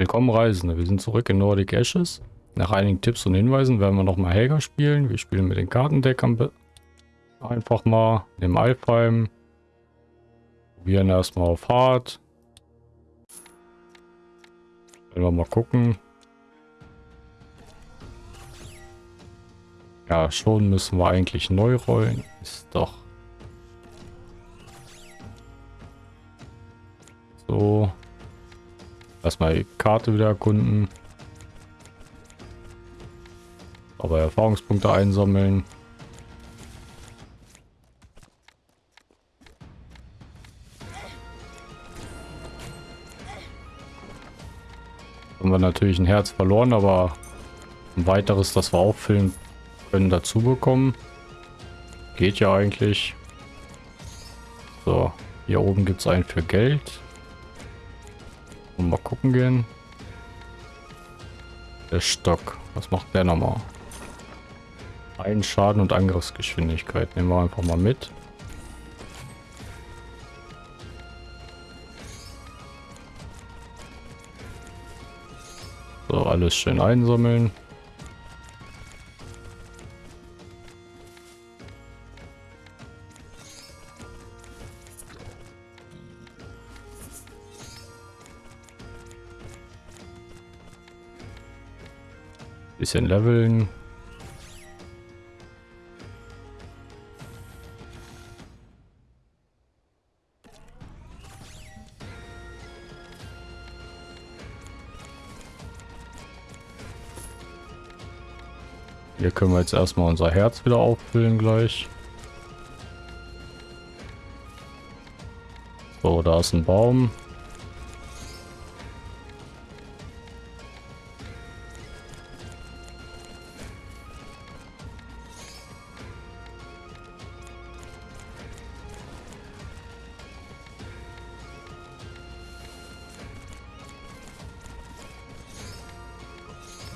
Willkommen Reisende, wir sind zurück in Nordic Ashes. Nach einigen Tipps und Hinweisen werden wir nochmal Helga spielen. Wir spielen mit den Kartendeckern einfach mal im Alfheim. Probieren erstmal auf Hard. Werden wir mal gucken. Ja, schon müssen wir eigentlich neu rollen. Ist doch. So. Erstmal die Karte wieder erkunden. Aber Erfahrungspunkte einsammeln. Haben wir natürlich ein Herz verloren, aber ein weiteres, das wir auffüllen können, dazu bekommen. Geht ja eigentlich. So, hier oben gibt es einen für Geld. Mal gucken gehen. Der Stock. Was macht der nochmal? Ein Schaden und Angriffsgeschwindigkeit. Nehmen wir einfach mal mit. So, alles schön einsammeln. Bisschen leveln. Hier können wir jetzt erstmal unser Herz wieder auffüllen gleich. So, da ist ein Baum.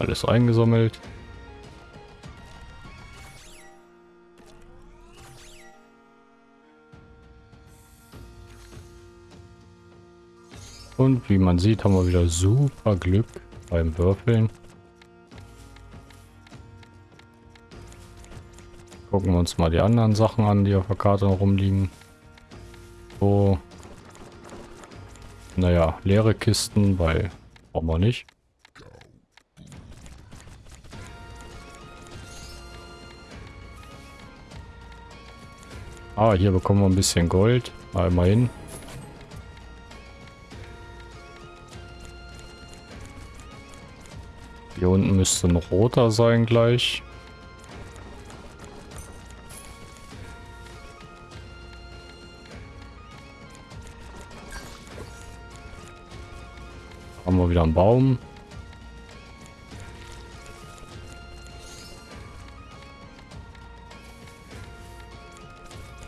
Alles eingesammelt. Und wie man sieht, haben wir wieder super Glück beim Würfeln. Gucken wir uns mal die anderen Sachen an, die auf der Karte rumliegen. So. Naja, leere Kisten, weil brauchen wir nicht. Ah, hier bekommen wir ein bisschen Gold. Mal immerhin. Hier unten müsste ein roter sein gleich. Haben wir wieder einen Baum.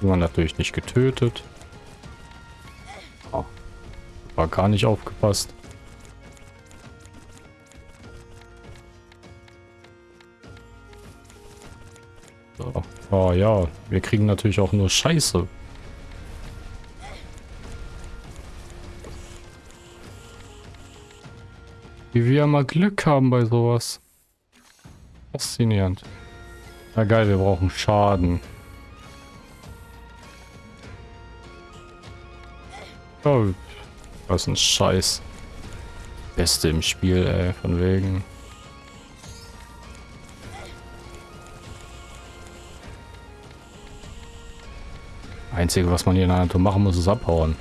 War natürlich nicht getötet. Oh, war gar nicht aufgepasst. So. Oh ja, wir kriegen natürlich auch nur Scheiße. Wie wir mal Glück haben bei sowas. Faszinierend. Na geil, wir brauchen Schaden. Oh, was ein Scheiß. Beste im Spiel, ey, von wegen. Einzige, was man hier in der Natur machen muss, ist abhauen.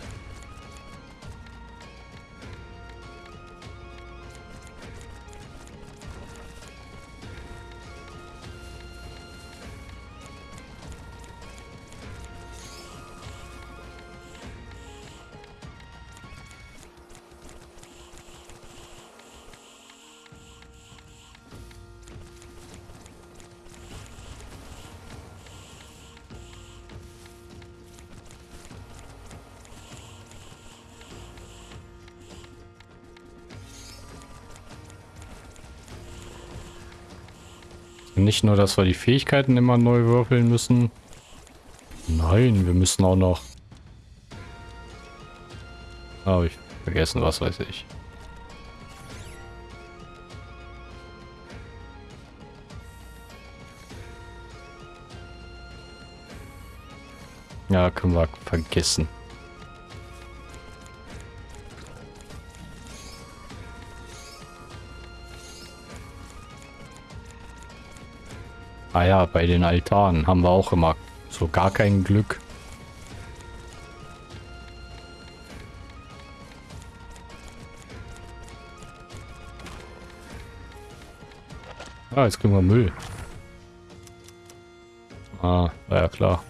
Nicht nur, dass wir die Fähigkeiten immer neu würfeln müssen. Nein, wir müssen auch noch... Ah, Habe ich vergessen, was weiß ich. Ja, können wir vergessen. Ah ja, bei den Altaren haben wir auch immer so gar kein Glück. Ah, jetzt kriegen wir Müll. Ah, ja klar.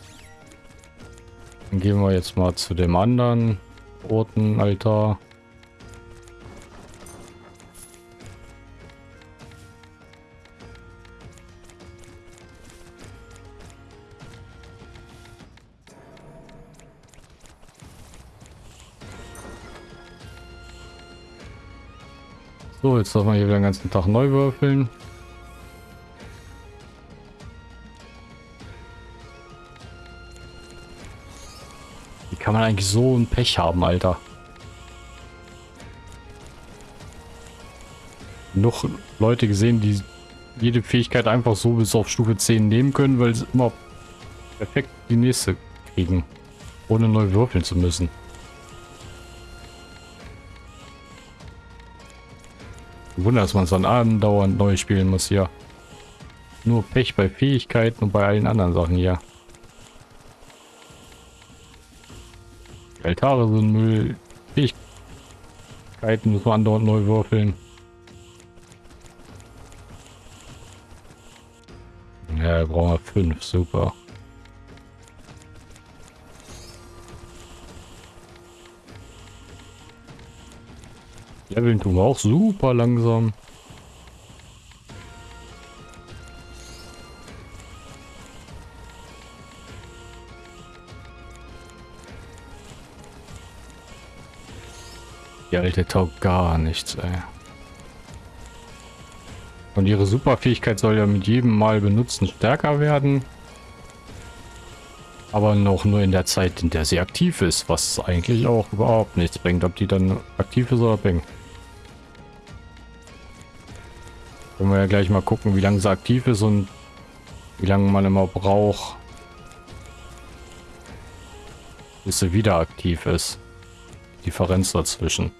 Dann gehen wir jetzt mal zu dem anderen roten Altar. So, jetzt darf man hier wieder den ganzen Tag neu würfeln. Wie kann man eigentlich so ein Pech haben, Alter? Noch Leute gesehen, die jede Fähigkeit einfach so bis auf Stufe 10 nehmen können, weil sie immer perfekt die nächste kriegen. Ohne neu würfeln zu müssen. Wunder, dass man es dann andauernd neu spielen muss hier. Nur Pech bei Fähigkeiten und bei allen anderen Sachen hier. Altare sind Müll. Fähigkeiten muss man andauernd neu würfeln. Ja, brauchen wir fünf, super. Leveln tun wir auch super langsam. Die alte taugt gar nichts, ey. Und ihre Superfähigkeit soll ja mit jedem Mal benutzen stärker werden. Aber noch nur in der Zeit, in der sie aktiv ist, was eigentlich auch überhaupt nichts bringt, ob die dann aktiv ist oder bringt. Können wir ja gleich mal gucken, wie lange sie aktiv ist und wie lange man immer braucht, bis sie wieder aktiv ist. Differenz dazwischen.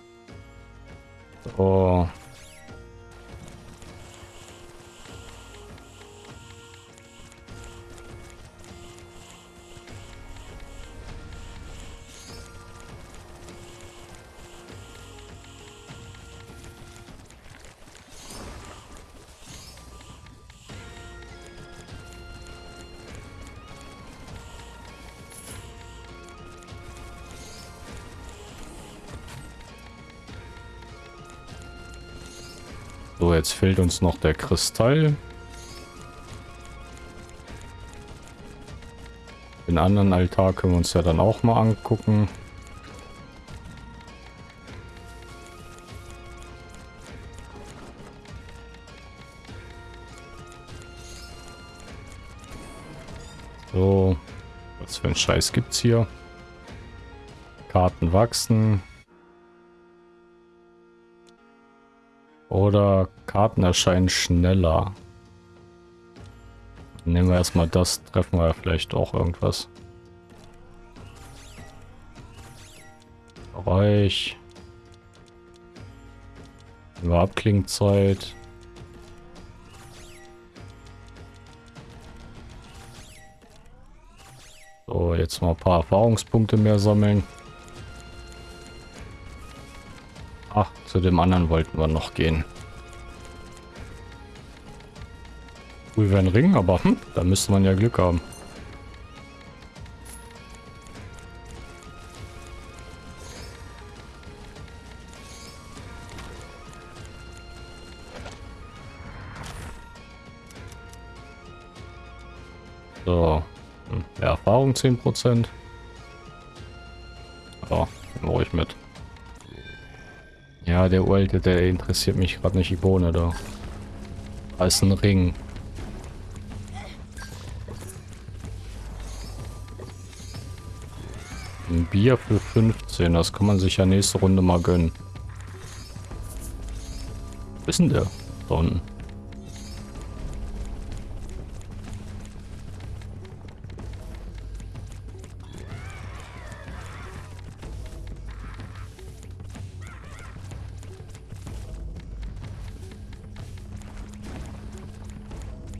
So. So, jetzt fehlt uns noch der Kristall. Den anderen Altar können wir uns ja dann auch mal angucken. So, was für ein Scheiß gibt's hier? Karten wachsen. Oder Karten erscheinen schneller. Nehmen wir erstmal das, treffen wir vielleicht auch irgendwas. Bereich. Wir Abklingzeit. So, jetzt mal ein paar Erfahrungspunkte mehr sammeln. Ach, zu dem anderen wollten wir noch gehen. Cool wäre ein Ring, aber hm, da müsste man ja Glück haben. So, hm, ja, Erfahrung 10%. Ja, ruhig mit. Ja, der Alte, der interessiert mich gerade nicht die Bohne da. Da ist ein Ring. Ein Bier für 15, das kann man sich ja nächste Runde mal gönnen. Wissen der? Da unten.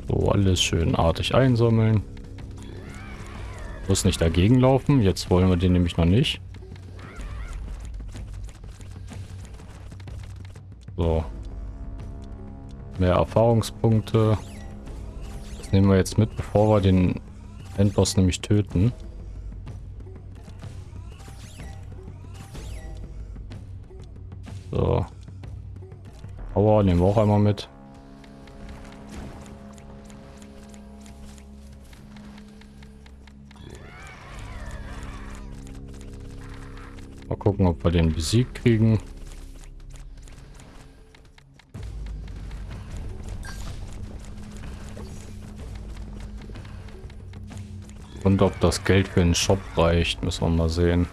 So, alles schön artig einsammeln. Muss nicht dagegen laufen. Jetzt wollen wir den nämlich noch nicht. So. Mehr Erfahrungspunkte. Das nehmen wir jetzt mit, bevor wir den Endboss nämlich töten. So. Power nehmen wir auch einmal mit. Mal gucken, ob wir den besiegt kriegen. Und ob das Geld für den Shop reicht, müssen wir mal sehen.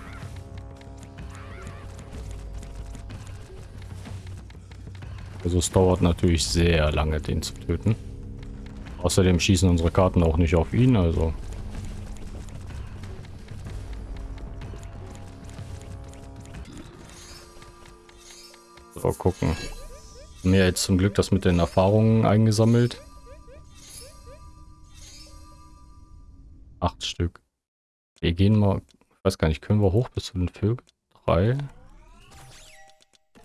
Also es dauert natürlich sehr lange, den zu töten. Außerdem schießen unsere Karten auch nicht auf ihn, also... Gucken. Mir jetzt zum Glück das mit den Erfahrungen eingesammelt. Acht Stück. Wir gehen mal, ich weiß gar nicht, können wir hoch bis zu den Vögeln? Drei.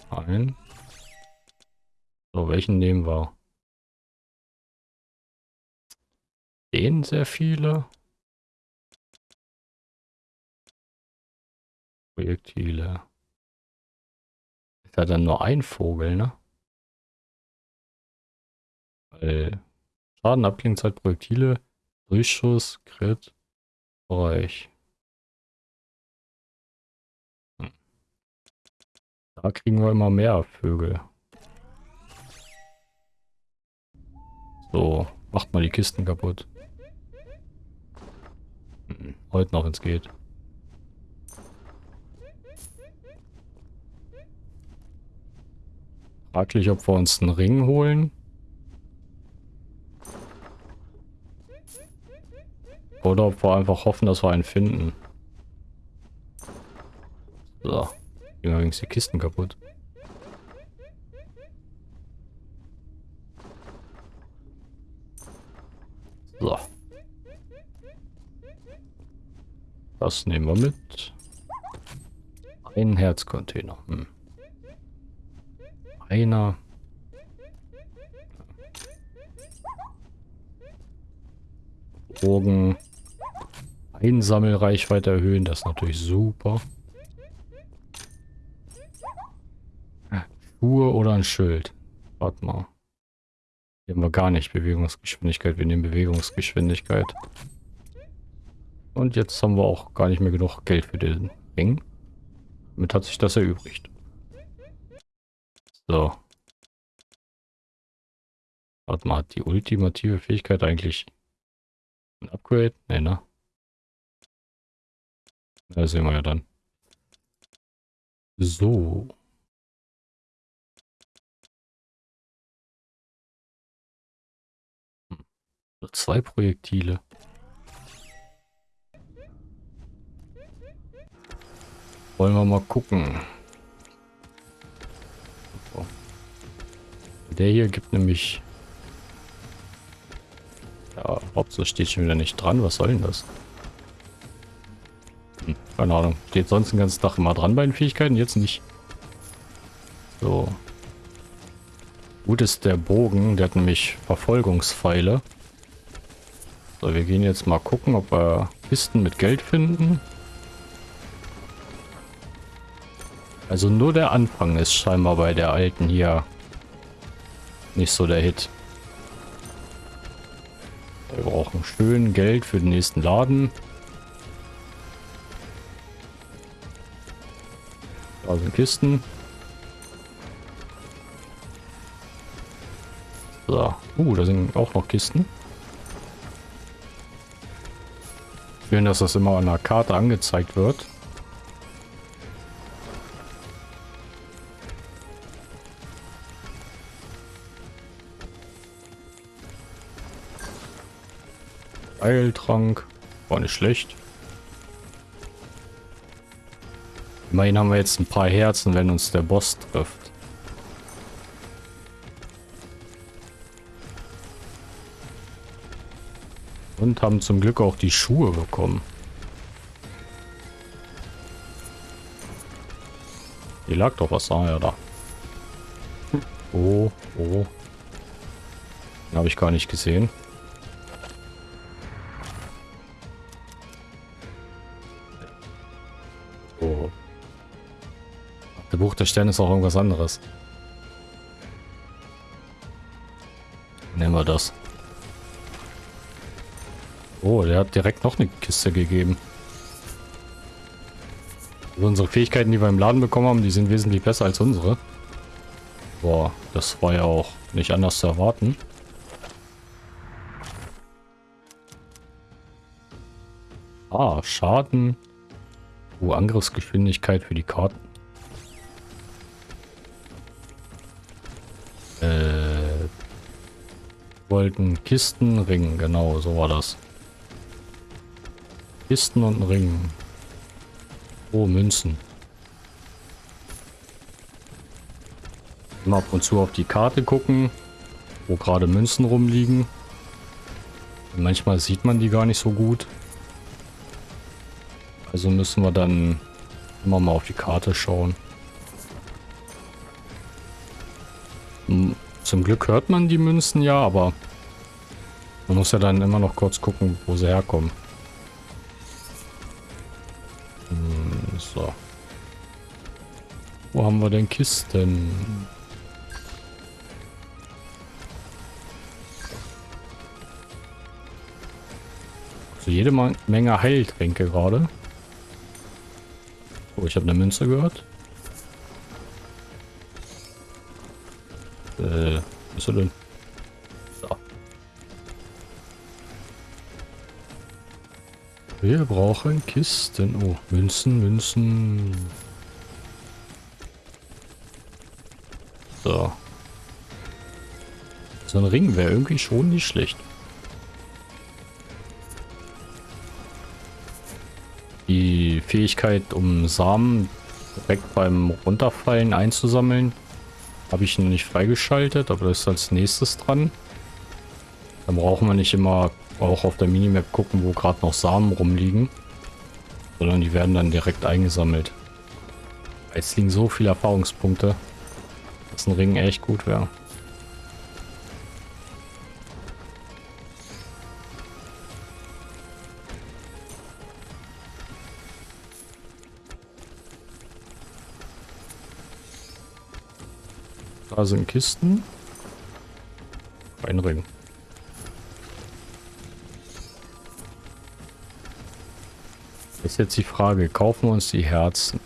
Ein. So, welchen nehmen wir? Den sehr viele. Projektile. Ja dann nur ein Vogel, ne? Weil Schaden, Abklingzeit, Projektile Durchschuss, Crit, Bereich. Hm. Da kriegen wir immer mehr Vögel. So, macht mal die Kisten kaputt. Hm, heute noch, wenn es geht. Fraglich, ob wir uns einen Ring holen. Oder ob wir einfach hoffen, dass wir einen finden. So. Gehen übrigens die Kisten kaputt. So. Das nehmen wir mit. Ein Herzcontainer. Hm. Einer. Drogen. Einsammelreichweite erhöhen, das ist natürlich super. Schuhe oder ein Schild. Warte mal. Hier haben wir gar nicht Bewegungsgeschwindigkeit. Wir nehmen Bewegungsgeschwindigkeit. Und jetzt haben wir auch gar nicht mehr genug Geld für den Ring. Damit hat sich das erübrigt. So. Warte mal, hat die ultimative Fähigkeit eigentlich ein Upgrade? Ne, ne? Das sehen wir ja dann. So. Hm. Zwei Projektile. Wollen wir mal gucken. Der hier gibt nämlich... Ja, Hauptsache steht schon wieder nicht dran. Was soll denn das? Keine Ahnung. Steht sonst den ganzen Tag immer dran bei den Fähigkeiten, jetzt nicht. So. Gut ist der Bogen, der hat nämlich Verfolgungspfeile. So, wir gehen jetzt mal gucken, ob wir Kisten mit Geld finden. Also nur der Anfang ist scheinbar bei der alten hier nicht so der Hit. Wir brauchen schön Geld für den nächsten Laden. Da sind Kisten. So. Uh, da sind auch noch Kisten. Schön, dass das immer an der Karte angezeigt wird. Eiltrank. War nicht schlecht. Immerhin haben wir jetzt ein paar Herzen, wenn uns der Boss trifft. Und haben zum Glück auch die Schuhe bekommen. Hier lag doch was. Ah ja, da. Oh, oh. Den habe ich gar nicht gesehen. Der Sterne ist auch irgendwas anderes. Nehmen wir das. Oh, der hat direkt noch eine Kiste gegeben. Also unsere Fähigkeiten, die wir im Laden bekommen haben, die sind wesentlich besser als unsere. Boah, das war ja auch nicht anders zu erwarten. Ah, Schaden. Oh, Angriffsgeschwindigkeit für die Karten. Wollten Kisten, Ring, genau, so war das. Kisten und ein Ring. Oh, Münzen. Immer ab und zu auf die Karte gucken, wo gerade Münzen rumliegen. manchmal sieht man die gar nicht so gut. Also müssen wir dann immer mal auf die Karte schauen. Hm, zum Glück hört man die Münzen ja, aber man muss ja dann immer noch kurz gucken, wo sie herkommen. So. Wo haben wir denn Kisten? Also jede Menge Heiltränke gerade. Oh, ich habe eine Münze gehört. Äh, was ist denn? Wir brauchen Kisten. Oh, Münzen, Münzen. So. So ein Ring wäre irgendwie schon nicht schlecht. Die Fähigkeit, um Samen direkt beim Runterfallen einzusammeln, habe ich noch nicht freigeschaltet, aber das ist als nächstes dran. Dann brauchen wir nicht immer auch auf der Minimap gucken, wo gerade noch Samen rumliegen. Sondern die werden dann direkt eingesammelt. Jetzt liegen so viele Erfahrungspunkte, dass ein Ring echt gut wäre. Da sind Kisten. Ein Ring. Ist jetzt die Frage, kaufen wir uns die Herzen?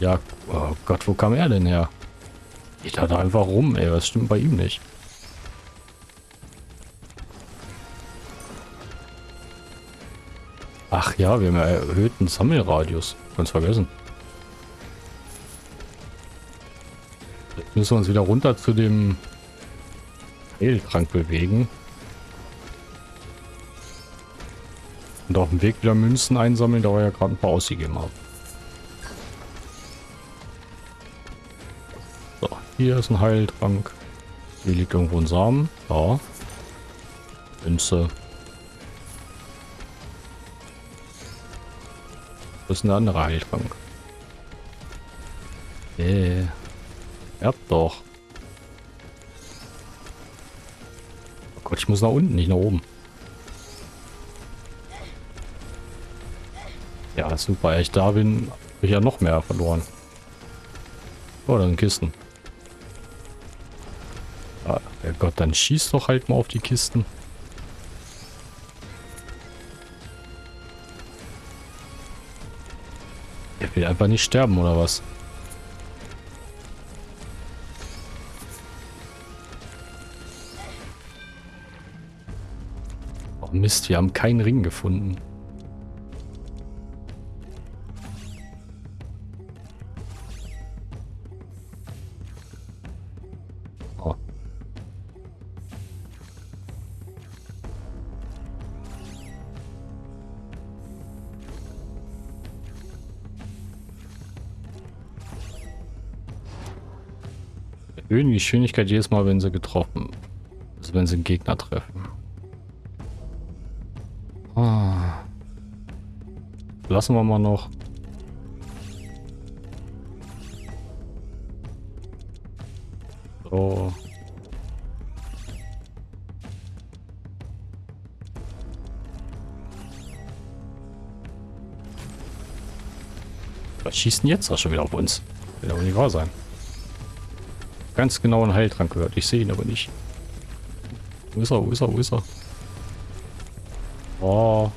Ja, oh Gott, wo kam er denn her? Geht da einfach rum, ey, was stimmt bei ihm nicht? Ach ja, wir haben ja erhöhten Sammelradius. Ganz vergessen. Jetzt müssen wir uns wieder runter zu dem Heiltrank bewegen. Und auf dem Weg wieder Münzen einsammeln, da wir ja gerade ein paar ausgegeben haben. So, hier ist ein Heiltrank. Hier liegt irgendwo ein Samen. Da. Münze. Das ist ein anderer Heiltrank. Äh. Ja, doch. Oh Gott, ich muss nach unten, nicht nach oben. Ja, super. Ich da bin, habe ich ja noch mehr verloren. Oh, da sind Kisten. Ah, ja Gott, dann schieß doch halt mal auf die Kisten. Er will einfach nicht sterben, oder was? Oh Mist, wir haben keinen Ring gefunden. Erhöhen die Geschwindigkeit jedes Mal, wenn sie getroffen Also wenn sie einen Gegner treffen. Ah. Lassen wir mal noch. So. Was schießt denn jetzt auch schon wieder auf uns? Will aber nicht wahr sein. Ganz genau einen Heiltrank gehört. Ich sehe ihn aber nicht. Wo ist er? Wo ist er? Wo ist er? Oh.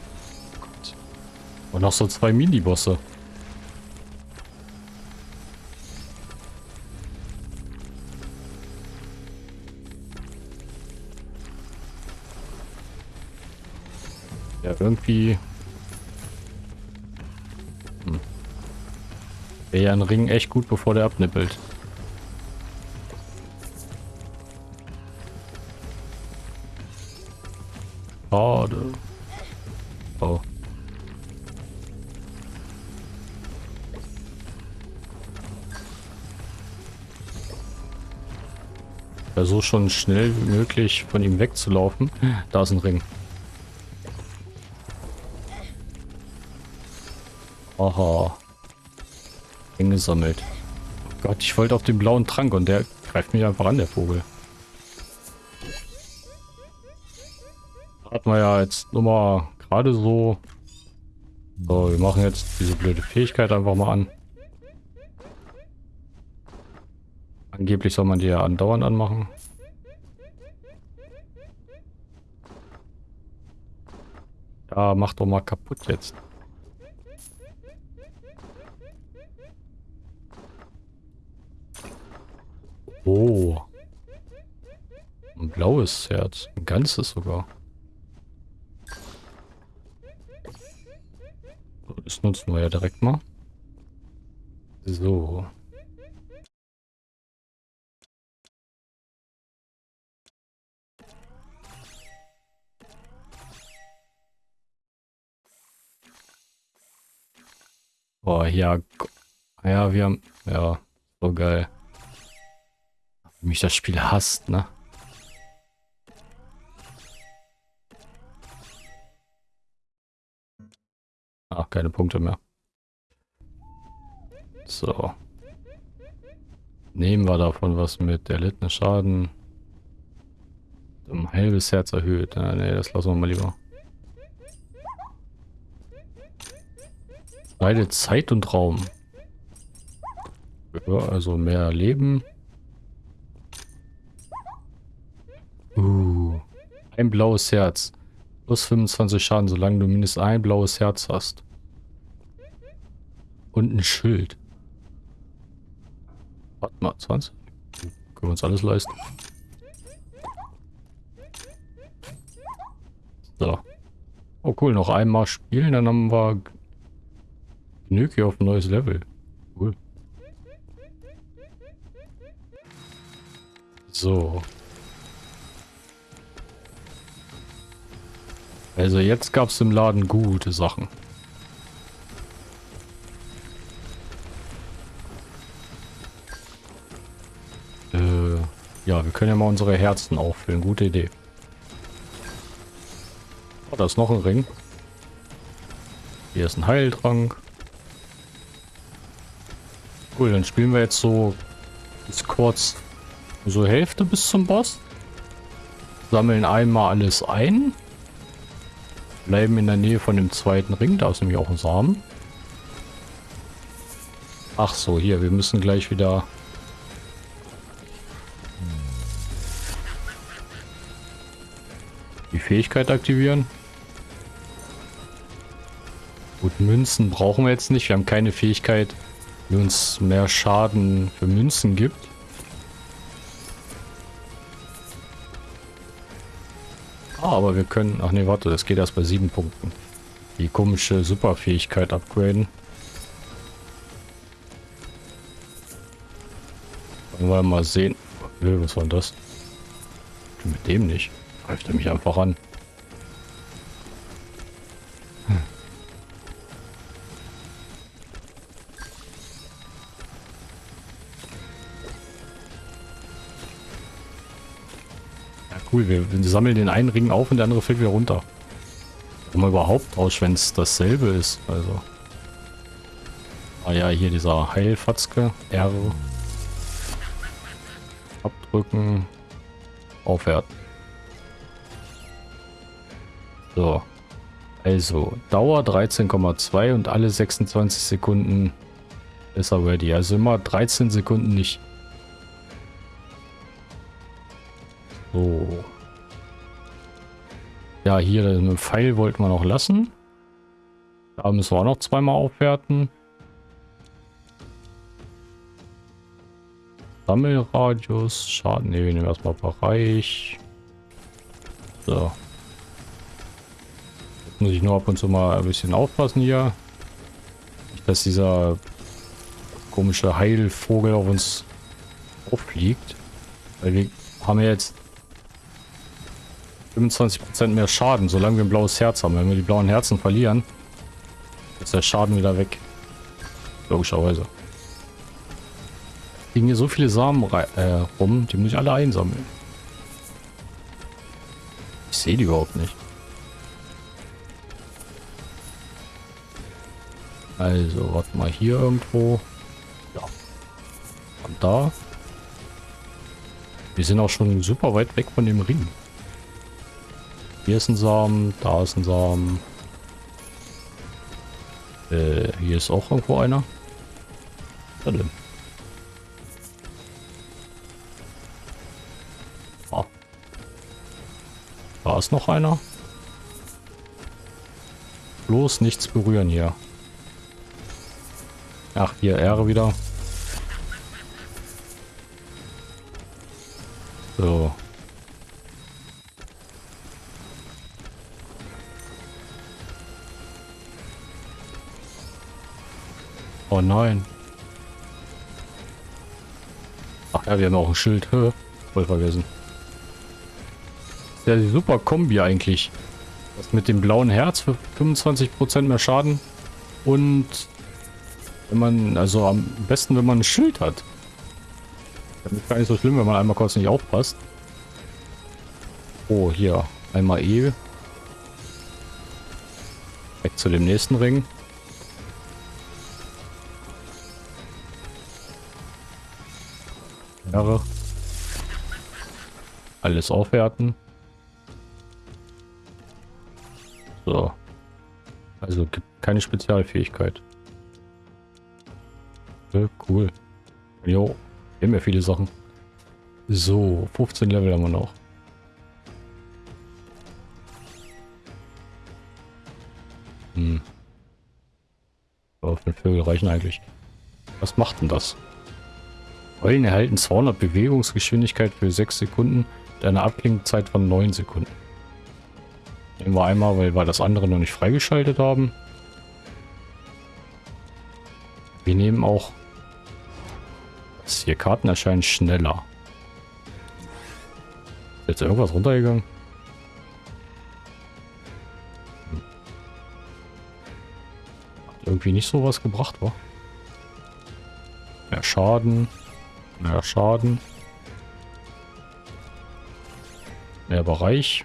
Gott. Und noch so zwei Mini-Bosse. Ja, irgendwie... Hm. Wäre ja ein Ring echt gut, bevor der abnippelt. Schade. Oh. Versuch schon schnell wie möglich von ihm wegzulaufen. Da ist ein Ring. Aha. Ring gesammelt. Oh Gott, ich wollte auf den blauen Trank und der greift mich einfach an, der Vogel. Hat man ja jetzt nur mal gerade so. So, wir machen jetzt diese blöde Fähigkeit einfach mal an. Angeblich soll man die ja andauernd anmachen. Ja, mach doch mal kaputt jetzt. Oh. Ein blaues Herz. Ein ganzes sogar. Das nutzen wir ja direkt mal. So. Boah, ja. Ja, wir haben... Ja, so geil. Wie mich das Spiel hasst, ne? Ach, keine Punkte mehr. So. Nehmen wir davon was mit. Erlittene Schaden. Um halbes Herz erhöht. Ja, nee, das lassen wir mal lieber. Beide Zeit und Raum. Ja, also mehr Leben. Uh, ein blaues Herz. Plus 25 Schaden, solange du mindestens ein blaues Herz hast. Und ein Schild. Warte mal, 20? Können wir uns alles leisten. So. Oh cool, noch einmal spielen, dann haben wir genug hier auf ein neues Level. Cool. So. Also jetzt gab es im Laden gute Sachen. Wir können ja mal unsere Herzen auffüllen. Gute Idee. Oh, da ist noch ein Ring. Hier ist ein Heiltrank. Cool, dann spielen wir jetzt so bis kurz so Hälfte bis zum Boss. Sammeln einmal alles ein. Bleiben in der Nähe von dem zweiten Ring. Da ist nämlich auch ein Samen. Ach so, hier. Wir müssen gleich wieder... Fähigkeit aktivieren. Gut, Münzen brauchen wir jetzt nicht. Wir haben keine Fähigkeit, die uns mehr Schaden für Münzen gibt. Ah, aber wir können... Ach nee, warte, das geht erst bei sieben Punkten. Die komische Superfähigkeit upgraden. Wollen wir mal sehen. Was war das? Mit dem nicht. Greift er mich einfach an. cool. Wir, sammeln den einen Ring auf und der andere fällt wieder runter. Man überhaupt raus, wenn es dasselbe ist. Also. Ah ja, hier dieser Heilfatzke. R. Abdrücken. Aufwerten. So. Also, Dauer 13,2 und alle 26 Sekunden ist er ready. Also immer 13 Sekunden nicht. So. Ja, hier den Pfeil wollten wir noch lassen. Da müssen wir auch noch zweimal aufwerten. Sammelradius, Schaden, ne, wir nehmen erstmal Bereich. So. Muss ich nur ab und zu mal ein bisschen aufpassen hier. Nicht, dass dieser komische Heilvogel auf uns auffliegt. Weil wir haben ja jetzt 25% mehr Schaden, solange wir ein blaues Herz haben. Wenn wir die blauen Herzen verlieren, ist der Schaden wieder weg. Logischerweise. Liegen hier so viele Samen äh, rum, die muss ich alle einsammeln. Ich sehe die überhaupt nicht. Also, warte mal hier irgendwo. Ja. Und da. Wir sind auch schon super weit weg von dem Ring. Hier ist ein Samen, da ist ein Samen. Äh, hier ist auch irgendwo einer. Da denn? Ah. Da ist noch einer. Bloß nichts berühren hier. Ach, hier R wieder. So. Oh nein. Ach ja, wir haben auch ein Schild. Voll vergessen. Ja, die super Kombi eigentlich. Das mit dem blauen Herz für 25% mehr Schaden. Und wenn man, also am besten, wenn man ein Schild hat. Das ist gar nicht so schlimm, wenn man einmal kurz nicht aufpasst. Oh, hier. Einmal E. Weg zu dem nächsten Ring. Jahre. Alles aufwerten. So. Also gibt keine Spezialfähigkeit. Ja, cool. Jo, wir haben ja viele Sachen. So, 15 Level haben wir noch. Hm. So, fünf Vögel reichen eigentlich. Was macht denn das? Eulen erhalten 200 Bewegungsgeschwindigkeit für 6 Sekunden und eine Abklingzeit von 9 Sekunden. Nehmen wir einmal, weil wir das andere noch nicht freigeschaltet haben. Wir nehmen auch... Das hier Karten erscheinen schneller. Ist jetzt irgendwas runtergegangen? Hat irgendwie nicht so was gebracht, war? Mehr Schaden. Mehr Schaden. Mehr Bereich.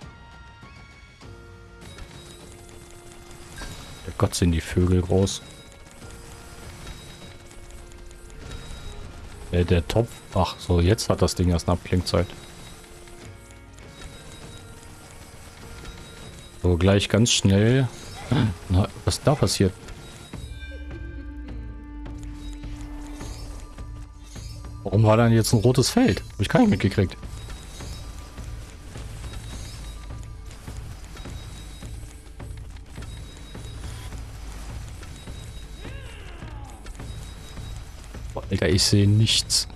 Gott sind die Vögel groß. Der, der Topf. Ach so, jetzt hat das Ding erst eine Abklingzeit. So, gleich ganz schnell. Na, was da passiert? Warum war dann jetzt ein rotes Feld? Hab ich gar nicht mitgekriegt. Alter, ich sehe nichts.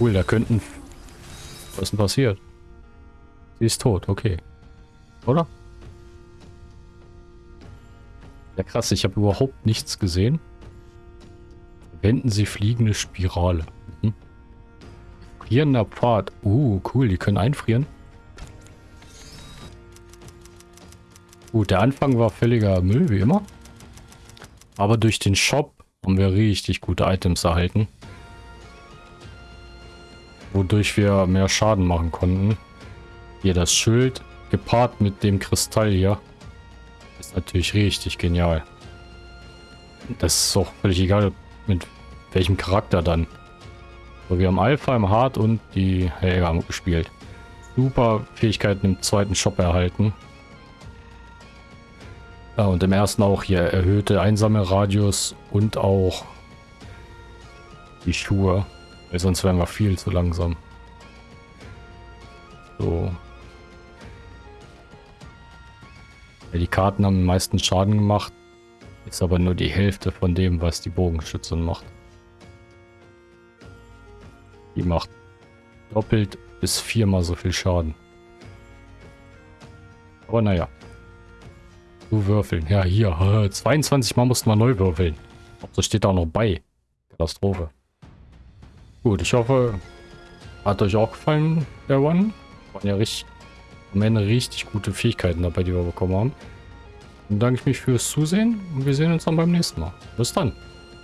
Cool, da könnten... Was ist denn passiert? Sie ist tot, okay. Oder? Ja krass, ich habe überhaupt nichts gesehen. Wenden Sie fliegende Spirale. Mhm. Frierender Pfad. Uh, cool, die können einfrieren. Gut, der Anfang war völliger Müll, wie immer. Aber durch den Shop haben wir richtig gute Items erhalten. Wodurch wir mehr Schaden machen konnten. Hier das Schild, gepaart mit dem Kristall hier. Ist natürlich richtig genial. Das ist auch völlig egal, mit welchem Charakter dann. So, wir haben Alpha im Hard und die Helga gespielt. Super Fähigkeiten im zweiten Shop erhalten. Ja, und im ersten auch hier erhöhte Einsammelradius und auch die Schuhe. Weil sonst wären wir viel zu langsam. So. Ja, die Karten haben den meisten Schaden gemacht. Ist aber nur die Hälfte von dem, was die Bogenschützin macht. Die macht doppelt bis viermal so viel Schaden. Aber naja. Du würfeln. Ja, hier. 22 Mal mussten wir neu würfeln. Das steht auch noch bei. Katastrophe. Gut, ich hoffe, hat euch auch gefallen, der One. Waren ja richtig, am Ende richtig gute Fähigkeiten dabei, die wir bekommen haben. Dann danke ich mich fürs Zusehen und wir sehen uns dann beim nächsten Mal. Bis dann.